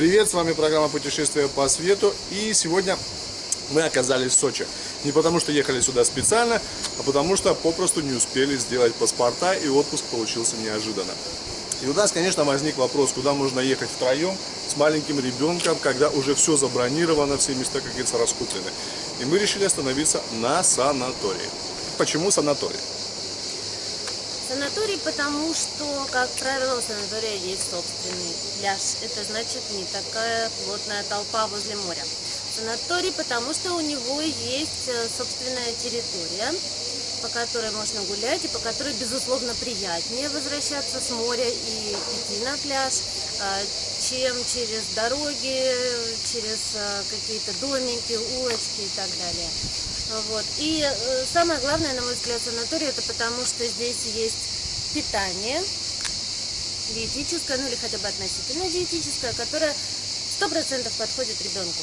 Привет, с вами программа «Путешествие по свету». И сегодня мы оказались в Сочи. Не потому, что ехали сюда специально, а потому, что попросту не успели сделать паспорта, и отпуск получился неожиданно. И у нас, конечно, возник вопрос, куда можно ехать втроем с маленьким ребенком, когда уже все забронировано, все места, как говорится, раскуплены. И мы решили остановиться на санатории. Почему санаторий? Санаторий, потому что, как правило, у санатория есть собственный пляж. Это значит не такая плотная толпа возле моря. Санаторий, потому что у него есть э, собственная территория, по которой можно гулять и по которой, безусловно, приятнее возвращаться с моря и идти на пляж, э, чем через дороги, через э, какие-то домики, улочки и так далее. Вот. И самое главное, на мой взгляд, санаторий, это потому что здесь есть питание диетическое, ну или хотя бы относительно диетическое, которое 100% подходит ребенку.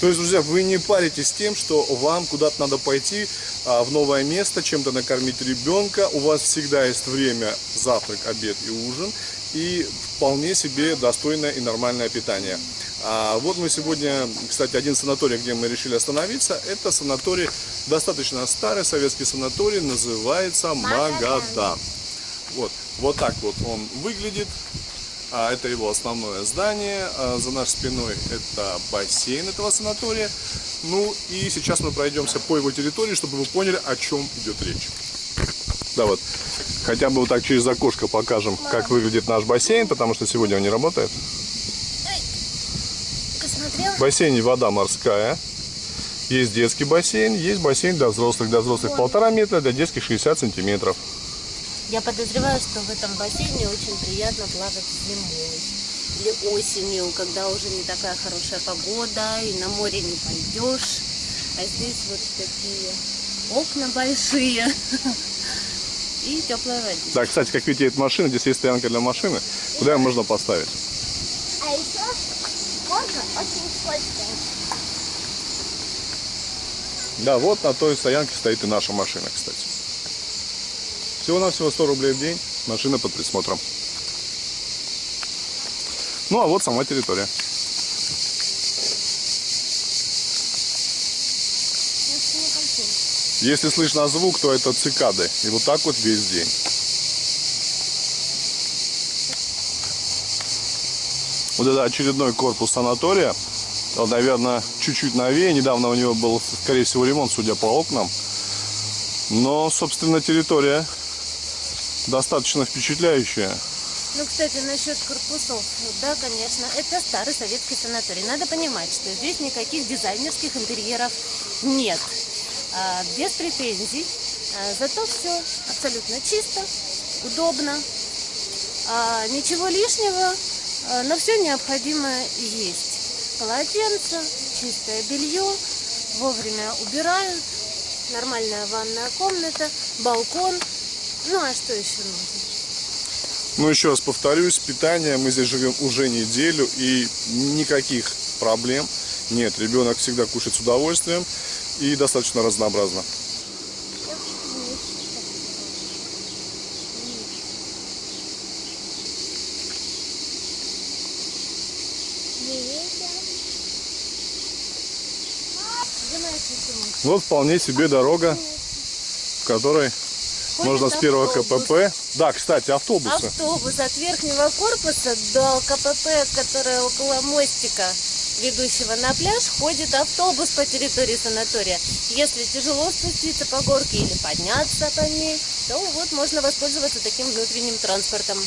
То есть, друзья, вы не паритесь тем, что вам куда-то надо пойти а, в новое место, чем-то накормить ребенка. У вас всегда есть время завтрак, обед и ужин. И вполне себе достойное и нормальное питание. А вот мы сегодня, кстати, один санаторий, где мы решили остановиться, это санаторий, достаточно старый советский санаторий, называется Магадан. Вот, вот так вот он выглядит. А это его основное здание. А за нашей спиной это бассейн этого санатория. Ну и сейчас мы пройдемся по его территории, чтобы вы поняли, о чем идет речь. Да вот, хотя бы вот так через окошко покажем, как выглядит наш бассейн, потому что сегодня он не работает. В бассейне вода морская. Есть детский бассейн, есть бассейн для взрослых. Для взрослых полтора метра, для детских 60 сантиметров. Я подозреваю, что в этом бассейне очень приятно плавать зимой или осенью, когда уже не такая хорошая погода и на море не пойдешь. А здесь вот такие окна большие и теплая вода. Да, кстати, как видите, это машина, здесь есть стоянка для машины, куда ее можно поставить. А еще горка очень скользкая. Да, вот на той стоянке стоит и наша машина, кстати. Всего-навсего 100 рублей в день, машина под присмотром. Ну, а вот сама территория. Если слышно звук, то это цикады. И вот так вот весь день. Вот это очередной корпус санатория. Он, наверное, чуть-чуть новее. Недавно у него был, скорее всего, ремонт, судя по окнам. Но, собственно, территория достаточно впечатляющая. Ну, кстати, насчет корпусов, да, конечно, это старый советский санаторий. Надо понимать, что здесь никаких дизайнерских интерьеров нет. А, без претензий. А, зато все абсолютно чисто, удобно. А, ничего лишнего, но все необходимое есть. Полотенце, чистое белье, вовремя убирают, нормальная ванная комната, балкон – ну а что еще нужно? Ну еще раз повторюсь, питание мы здесь живем уже неделю и никаких проблем нет. Ребенок всегда кушает с удовольствием и достаточно разнообразно. Вот вполне себе дорога, в которой можно с первого КПП. Да, кстати, автобусы. Автобус от верхнего корпуса до КПП, который около мостика, ведущего на пляж, ходит автобус по территории санатория. Если тяжело спуститься по горке или подняться по ней, то вот можно воспользоваться таким внутренним транспортом.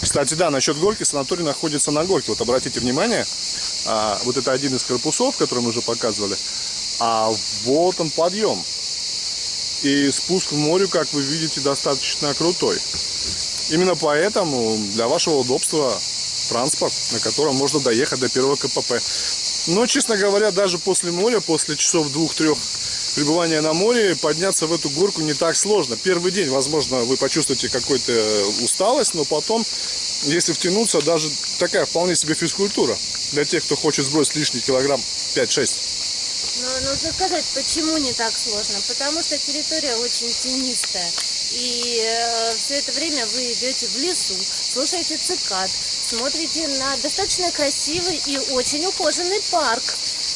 Кстати, да, насчет горки, санаторий находится на горке. Вот обратите внимание, а, вот это один из корпусов, который мы уже показывали, а вот он подъем. И спуск в море, как вы видите, достаточно крутой. Именно поэтому для вашего удобства транспорт, на котором можно доехать до первого КПП. Но, честно говоря, даже после моря, после часов двух-трех пребывания на море, подняться в эту горку не так сложно. Первый день, возможно, вы почувствуете какую-то усталость, но потом, если втянуться, даже такая вполне себе физкультура для тех, кто хочет сбросить лишний килограмм 5-6. Но нужно сказать, почему не так сложно. Потому что территория очень тенистая. И все это время вы идете в лесу, слушаете цикад, смотрите на достаточно красивый и очень ухоженный парк.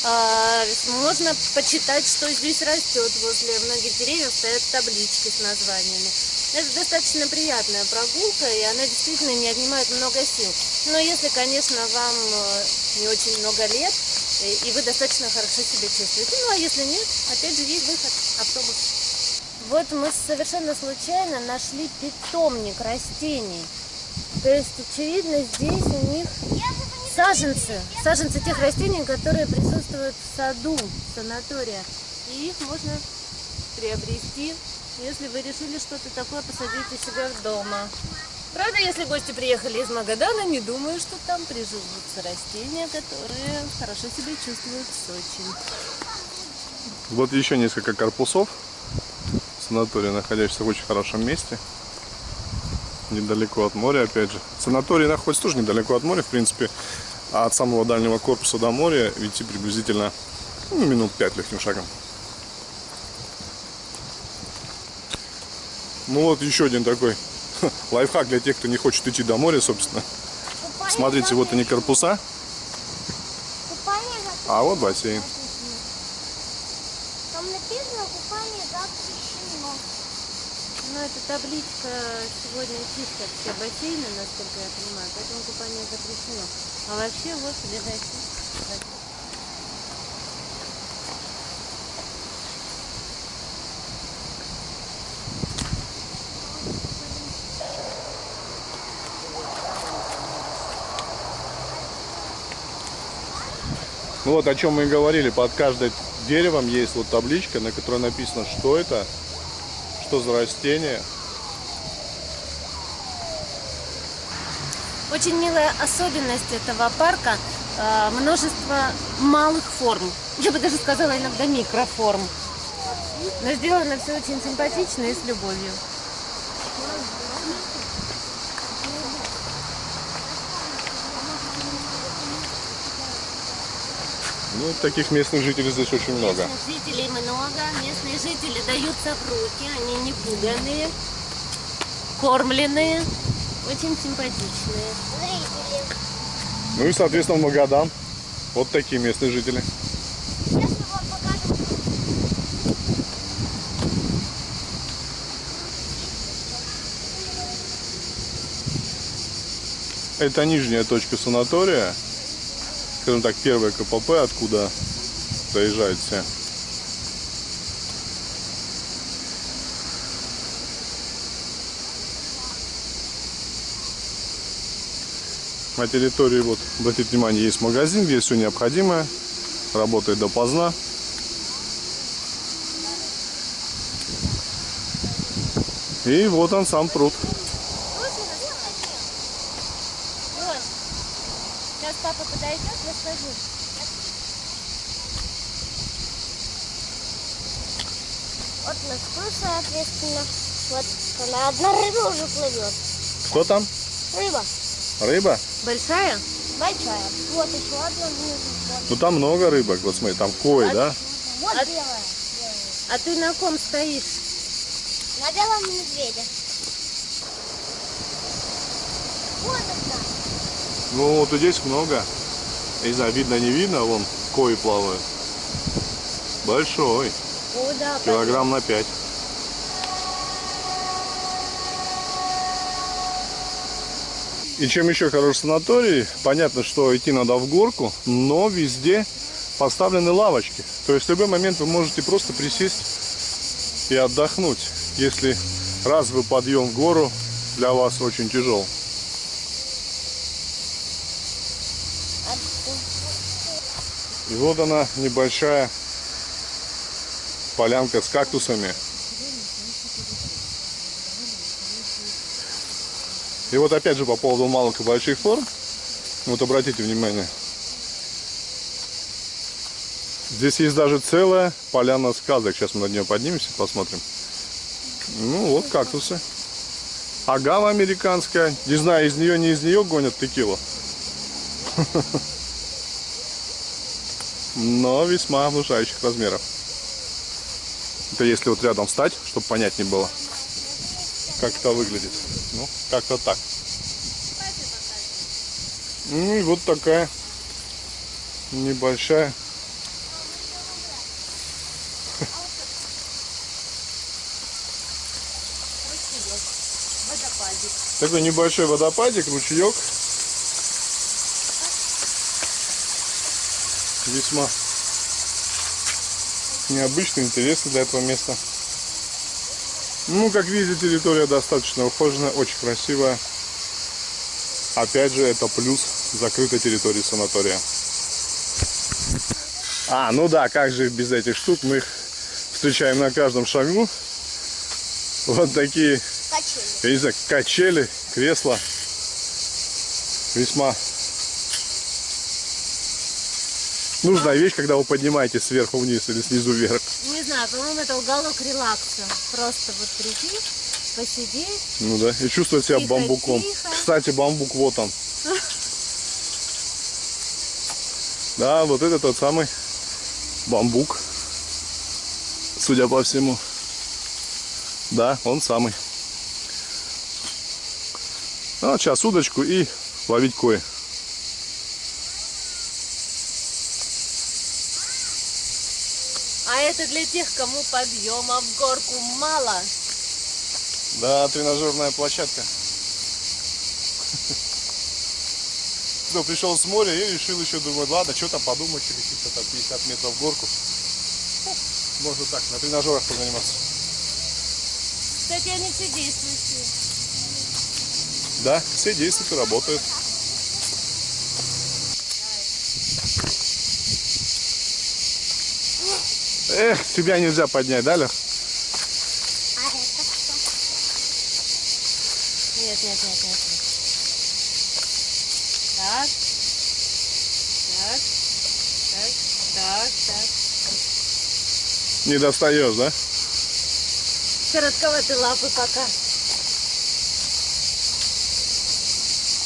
А, Можно почитать, что здесь растет. Возле многих деревьев стоят таблички с названиями. Это достаточно приятная прогулка, и она действительно не отнимает много сил. Но если, конечно, вам э, не очень много лет, и вы достаточно хорошо себя чувствуете. Ну, а если нет, опять же, есть выход, автобус. Вот мы совершенно случайно нашли питомник растений. То есть, очевидно, здесь у них саженцы, саженцы тех растений, которые присутствуют в саду санатория. И их можно приобрести, если вы решили что-то такое посадить у себя в дома. Правда, если гости приехали из Магадана, не думаю, что там приживутся растения, которые хорошо себя чувствуют в Сочи. Вот еще несколько корпусов санатория, находящихся в очень хорошем месте. Недалеко от моря, опять же. Санаторий находится тоже недалеко от моря, в принципе. А от самого дальнего корпуса до моря идти приблизительно ну, минут пять легким шагом. Ну вот еще один такой лайфхак для тех, кто не хочет идти до моря, собственно. Купание Смотрите, вот они корпуса, а вот бассейн. Там написано купание запрещено. Ну, эта табличка сегодня чистят все бассейны, насколько я понимаю, поэтому купание запрещено. А вообще вот ближайший. Ну вот о чем мы и говорили, под каждым деревом есть вот табличка, на которой написано, что это, что за растение. Очень милая особенность этого парка э, множество малых форм. Я бы даже сказала иногда микроформ. Но сделано все очень симпатично и с любовью. Ну, таких местных жителей здесь очень много. Местных жителей много, местные жители даются в руки, они не пуганые, кормленные, очень симпатичные. Ну и, соответственно, в Магадан. Вот такие местные жители. Это нижняя точка санатория. Скажем так, первая КПП, откуда доезжают все. На территории, вот, обратите внимание, есть магазин, где все необходимое. Работает допоздна. И вот он сам пруд. Вот. Сейчас папа расскажу. Вот на скул, соответственно. Вот она одна рыба уже плывет. Что там? Рыба. Рыба? Большая? Большая. Вот еще одна. Вот, Ну там много рыбок, вот смотри, там кой, да? вот А- белая. А ты на ком стоишь? На белом медведе. Вот одна. Ну вот здесь много. Я не знаю, видно, не видно, вон кои плавают. Большой, О, да, килограмм на 5. И чем еще хорош санаторий, понятно, что идти надо в горку, но везде поставлены лавочки. То есть в любой момент вы можете просто присесть и отдохнуть, если разовый подъем в гору для вас очень тяжел. И вот она небольшая полянка с кактусами. И вот опять же по поводу малых и больших форм. Вот обратите внимание. Здесь есть даже целая поляна сказок. Сейчас мы над нее поднимемся, посмотрим. Ну вот кактусы. Агава американская. Не знаю, из нее, не из нее гонят текилу. Но весьма внушающих размеров. Это если вот рядом встать, чтобы понять не было. как это выглядит. Ну, как-то так. Ну и вот такая небольшая такой небольшой водопадик, ручеек. Весьма необычный, интересный для этого места. Ну, как видите, территория достаточно ухоженная, очень красивая. Опять же, это плюс закрытой территории санатория. А, ну да, как же без этих штук, мы их встречаем на каждом шагу. Вот такие Качели. я не знаю, качели, кресла. Весьма нужная вещь, когда вы поднимаетесь сверху вниз или снизу вверх. Не знаю, по-моему, это уголок релакса. Просто вот прийти, посидеть. Ну да, и чувствовать себя Тихо, бамбуком. тихо. Кстати, бамбук вот он. Да, вот это тот самый бамбук. Судя по всему. Да, он самый. Ну, вот сейчас удочку и ловить кое. Это для тех, кому подъема в горку мало. Да, тренажерная площадка. Кто пришел с моря и решил еще, думать, ладно, что там подумать, каких-то там 50 метров в горку. Можно так, на тренажерах позаниматься. Кстати, они все действующие. Да, все действуют и работают. Эх, тебя нельзя поднять, да, Лех? А это что? Нет, нет, нет, нет, нет. Так. Так. Так. Так, так. Не достаешь, да? Коротковаты лапы пока.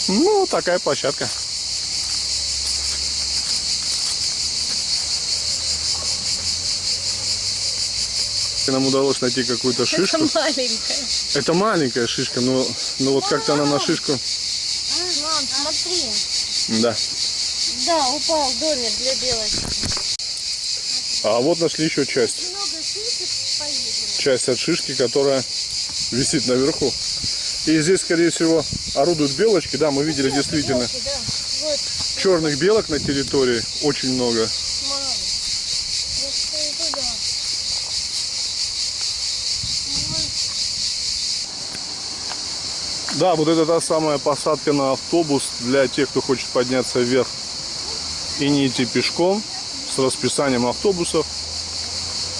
Ну, такая площадка. Нам удалось найти какую-то шишку. Это маленькая. Это маленькая шишка, но, но вот как-то она на шишку. Мам, смотри. Да. Да, упал домик для белочки. А вот нашли еще часть. Часть от шишки, которая висит наверху. И здесь, скорее всего, орудуют белочки. Да, мы видели действительно Белки, да. Вот, черных белок на территории очень много. мам. Я стою туда. Да, вот это та самая посадка на автобус для тех, кто хочет подняться вверх и не идти пешком с расписанием автобусов.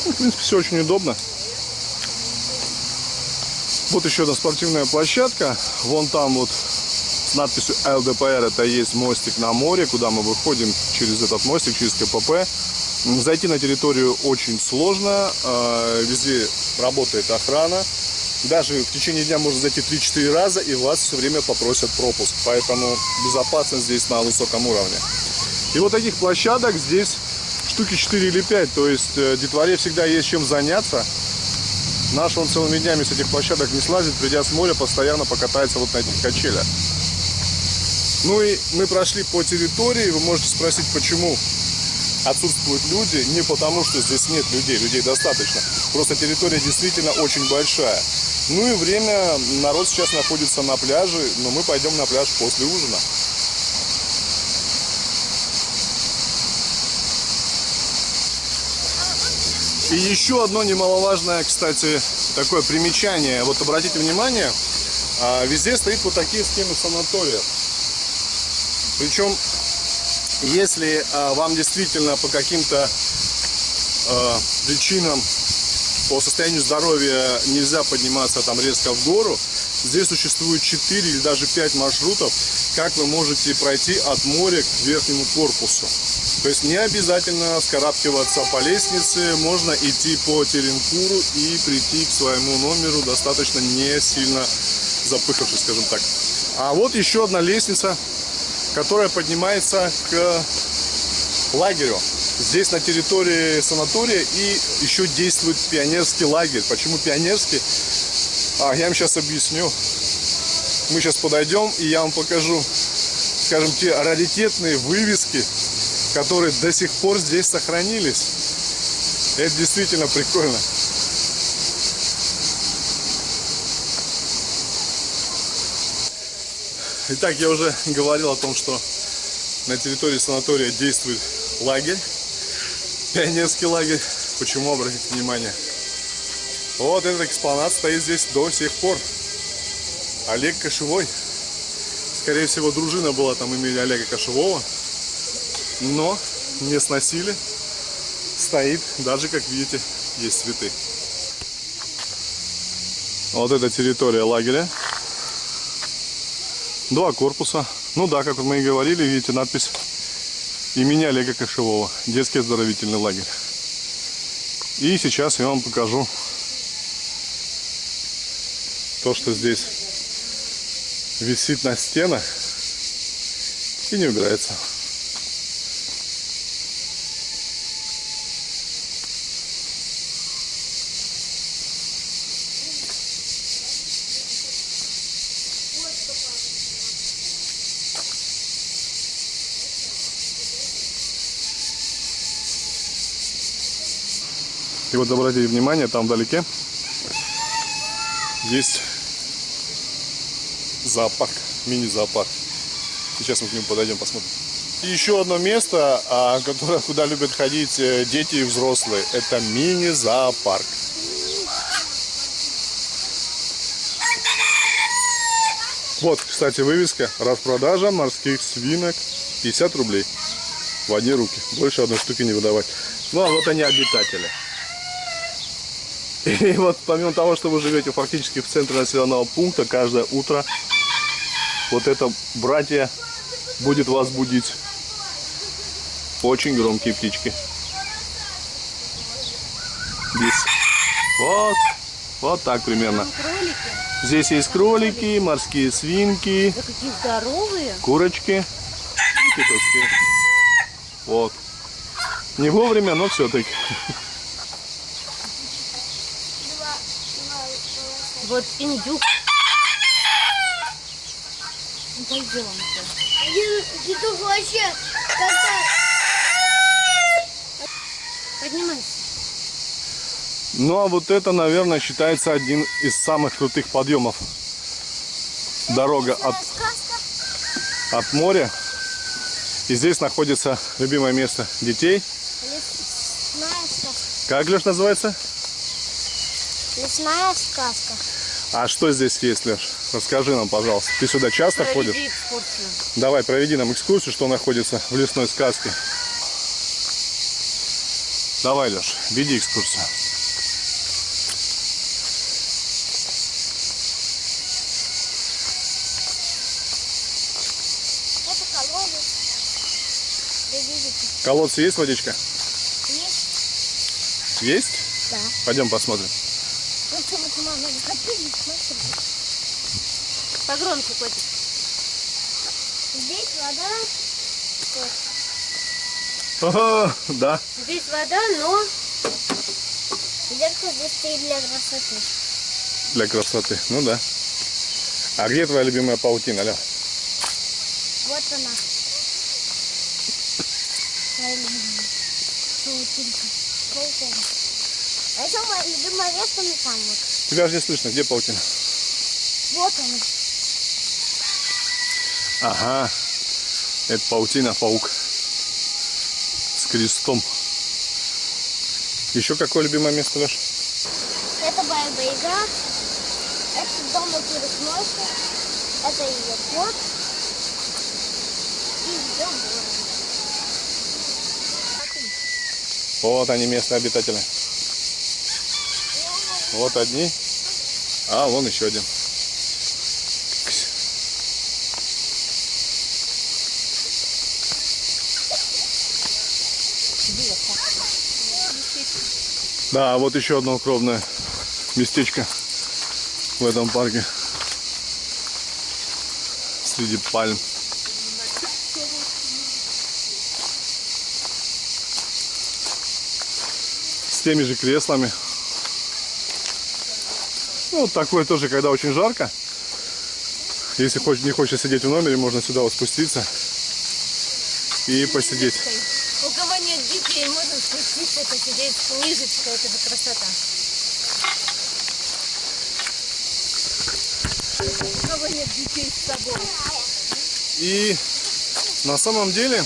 Ну, в принципе, все очень удобно. Вот еще одна спортивная площадка. Вон там вот с надписью ЛДПР это есть мостик на море, куда мы выходим через этот мостик, через КПП. Зайти на территорию очень сложно. э, Везде работает охрана. Даже в течение дня можно зайти 3-4 раза, и вас все время попросят пропуск. Поэтому безопасность здесь на высоком уровне. И вот таких площадок здесь штуки 4 или 5. То есть э, детворе всегда есть чем заняться. Наш он целыми днями с этих площадок не слазит, придя с моря, постоянно покатается вот на этих качелях. Ну и мы прошли по территории. Вы можете спросить, почему отсутствуют люди. Не потому, что здесь нет людей, людей достаточно. Просто территория действительно очень большая. Ну и время, народ сейчас находится на пляже, но мы пойдем на пляж после ужина. И еще одно немаловажное, кстати, такое примечание. Вот обратите внимание, а, везде стоит вот такие схемы санатория. Причем, если а, вам действительно по каким-то а, причинам, по состоянию здоровья нельзя подниматься там резко в гору, здесь существует 4 или даже 5 маршрутов, как вы можете пройти от моря к верхнему корпусу. То есть не обязательно скарабкиваться по лестнице, можно идти по Теренкуру и прийти к своему номеру достаточно не сильно запыхавшись, скажем так. А вот еще одна лестница, которая поднимается к лагерю. Здесь на территории санатория и еще действует пионерский лагерь. Почему пионерский? А, я вам сейчас объясню. Мы сейчас подойдем, и я вам покажу, скажем, те раритетные вывески, которые до сих пор здесь сохранились. Это действительно прикольно. Итак, я уже говорил о том, что на территории санатория действует лагерь, пионерский лагерь. Почему, обратите внимание? Вот этот экспонат стоит здесь до сих пор. Олег Кошевой. Скорее всего, дружина была там имени Олега Кошевого. Но не сносили. Стоит, даже, как видите, есть цветы. Вот это территория лагеря. Два корпуса. Ну да, как мы и говорили, видите надпись имени Олега Кошевого. Детский оздоровительный лагерь. И сейчас я вам покажу то, что здесь висит на стенах и не убирается. И вот обратите внимание, там вдалеке есть зоопарк, мини-зоопарк. Сейчас мы к нему подойдем, посмотрим. И еще одно место, а, которое, куда любят ходить э, дети и взрослые, это мини-зоопарк. Вот, кстати, вывеска «Распродажа морских свинок 50 рублей в одни руки. Больше одной штуки не выдавать». Ну, а вот они обитатели. И вот помимо того, что вы живете фактически в центре населенного пункта, каждое утро вот это братья будет вас будить. Очень громкие птички. Здесь. Вот. Вот так примерно. Здесь есть кролики, морские свинки, Да какие здоровые. курочки и петушки. Вот. Не вовремя, но все-таки. Вот индюк. Ну, Пойдемте. Дедух вообще как-то... Поднимайся. Ну а вот это, наверное, считается один из самых крутых подъемов. Дорога от, от моря. И здесь находится любимое место детей. Лесная сказка. Как, Леш, называется? Лесная сказка. А что здесь есть, Леш? Расскажи нам, пожалуйста. Ты сюда часто ходишь? Проведи экскурсию. Давай, проведи нам экскурсию, что находится в лесной сказке. Давай, Леш, веди экскурсию. Колодцы есть водичка? Есть? Есть? Да. Пойдем посмотрим. Ну что, вот мама, не хотели смотреть. Погромче, котик. Здесь вода. Ага, да. Здесь вода, но Зеркало здесь стоит для красоты. Для красоты. Ну да. А где твоя любимая паутина, Ля? Вот она. Моя любимая. Паутинка. Паутина. А еще мое любимое место на там вот. Тебя же не слышно. Где паутина? Вот она. Ага. Это паутина, паук. С крестом. Еще какое любимое место, Леш? Это Баба Яга. Это дом перекрестка. Это ее кот. И ее ворон. Вот они, местные обитатели. Вот одни. А, вон еще один. Да, вот еще одно укромное местечко в этом парке. Среди пальм. С теми же креслами. Ну, вот такое тоже, когда очень жарко. Если не хочешь сидеть в номере, можно сюда вот спуститься и посидеть. Нет детей, можно спуститься, посидеть с книжечкой, это же красота. Кого нет детей с собой. И на самом деле,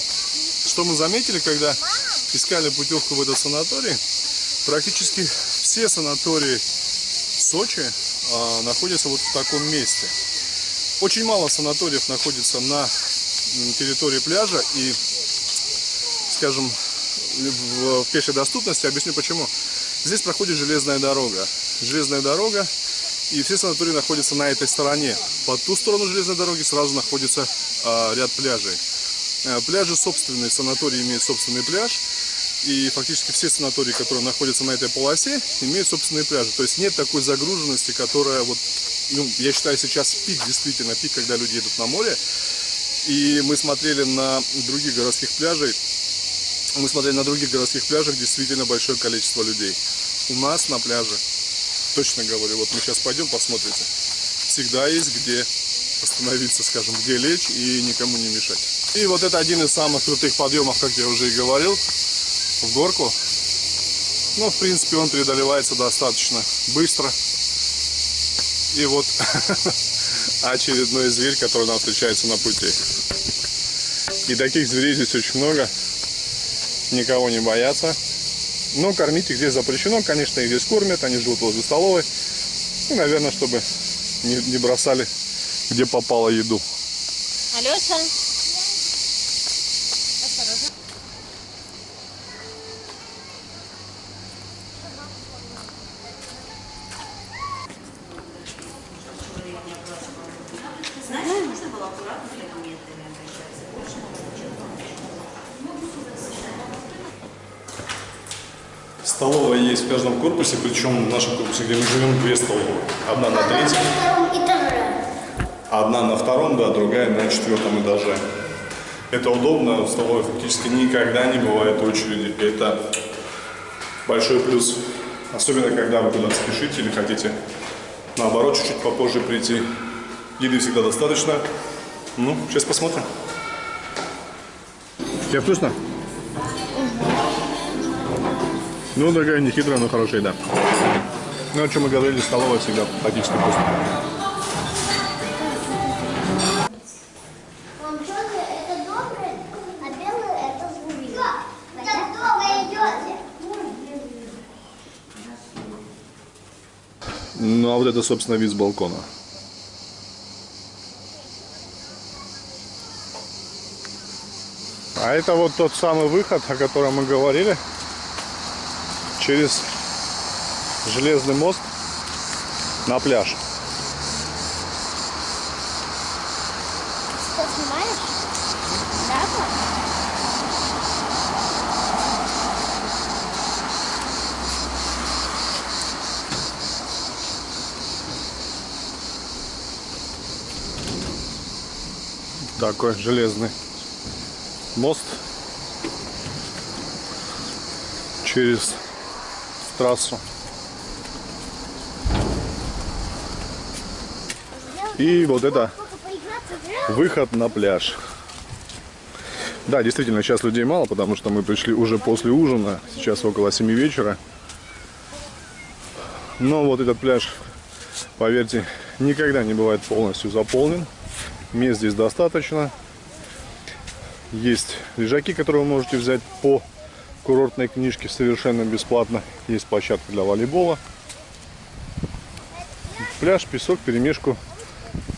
что мы заметили, когда искали путевку в этот санаторий, практически все санатории Сочи а, находятся вот в таком месте. Очень мало санаториев находится на территории пляжа и, скажем, в, пешей доступности. Объясню почему. Здесь проходит железная дорога. Железная дорога, и все санатории находятся на этой стороне. По ту сторону железной дороги сразу находится а, ряд пляжей. Э, Пляжи собственные, санатории имеют собственный пляж. И фактически все санатории, которые находятся на этой полосе, имеют собственные пляжи. То есть нет такой загруженности, которая вот, ну, я считаю, сейчас пик, действительно пик, когда люди едут на море. И мы смотрели на других городских пляжей, мы смотрели на других городских пляжах действительно большое количество людей. У нас на пляже, точно говорю, вот мы сейчас пойдем, посмотрите, всегда есть где остановиться, скажем, где лечь и никому не мешать. И вот это один из самых крутых подъемов, как я уже и говорил, в горку. Ну, в принципе, он преодолевается достаточно быстро. И вот очередной зверь, который нам встречается на пути. И таких зверей здесь очень много. Никого не боятся. Но кормить их здесь запрещено. Конечно, их здесь кормят. Они живут возле столовой. И, наверное, чтобы не, не бросали, где попало еду. Алеша, Столовая есть в каждом корпусе, причем в нашем корпусе, где мы живем, две столовые. Одна на третьем, втором этаже. одна на втором, да, другая на четвертом этаже. Это удобно, в столовой фактически никогда не бывает очереди. Это большой плюс. Особенно, когда вы куда-то спешите или хотите, наоборот, чуть-чуть попозже прийти. Еды всегда достаточно. Ну, сейчас посмотрим. Тебе вкусно? Ну, такая нехитрая, но хорошая еда. Ну, о чем мы говорили, столовая всегда практически вкусно. А? Ну, а вот это, собственно, вид с балкона. А это вот тот самый выход, о котором мы говорили, через железный мост на пляж. Что снимаешь? Да, пап? Такой железный мост через трассу. И вот это выход на пляж. Да, действительно, сейчас людей мало, потому что мы пришли уже после ужина. Сейчас около 7 вечера. Но вот этот пляж, поверьте, никогда не бывает полностью заполнен. Мест здесь достаточно. Есть лежаки, которые вы можете взять по курортной книжке совершенно бесплатно. Есть площадка для волейбола. Пляж, песок, перемешку.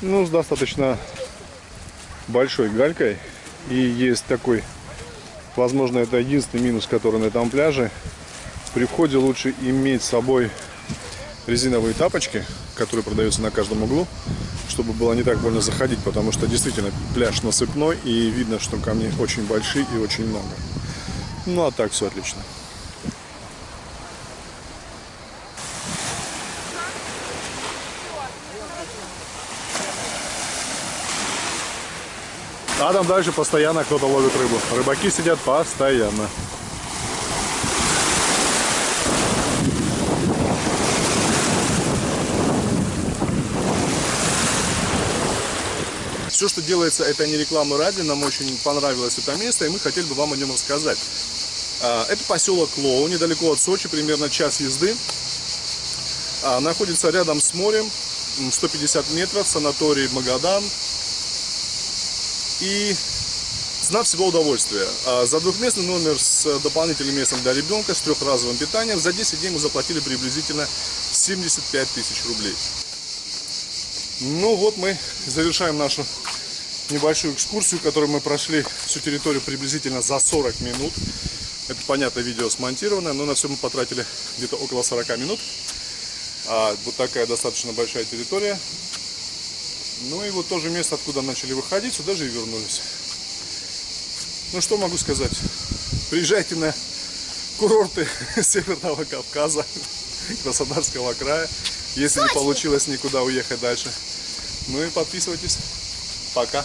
Ну, с достаточно большой галькой. И есть такой, возможно, это единственный минус, который на этом пляже. При входе лучше иметь с собой резиновые тапочки, которые продаются на каждом углу, чтобы было не так больно заходить, потому что действительно пляж насыпной и видно, что камни очень большие и очень много. Ну а так все отлично. А там дальше постоянно кто-то ловит рыбу. Рыбаки сидят постоянно. Все, что делается, это не реклама ради, нам очень понравилось это место, и мы хотели бы вам о нем рассказать. А, Это поселок Лоу, недалеко от Сочи, примерно час езды. А, Находится рядом с морем, м, 150 метров, санаторий Магадан. И цена всего удовольствия. А, За двухместный номер с дополнительным местом для ребенка, с трехразовым питанием, за 10 дней мы заплатили приблизительно 75 тысяч рублей. Ну вот мы завершаем нашу небольшую экскурсию, которую мы прошли всю территорию приблизительно за 40 минут. Это, понятно, видео смонтировано, но на все мы потратили где-то около 40 минут. А, вот такая достаточно большая территория. Ну и вот тоже место, откуда начали выходить, сюда же и вернулись. Ну что могу сказать? Приезжайте на курорты Северного Кавказа, Краснодарского края, если не получилось никуда уехать дальше. Ну и подписывайтесь. Пока.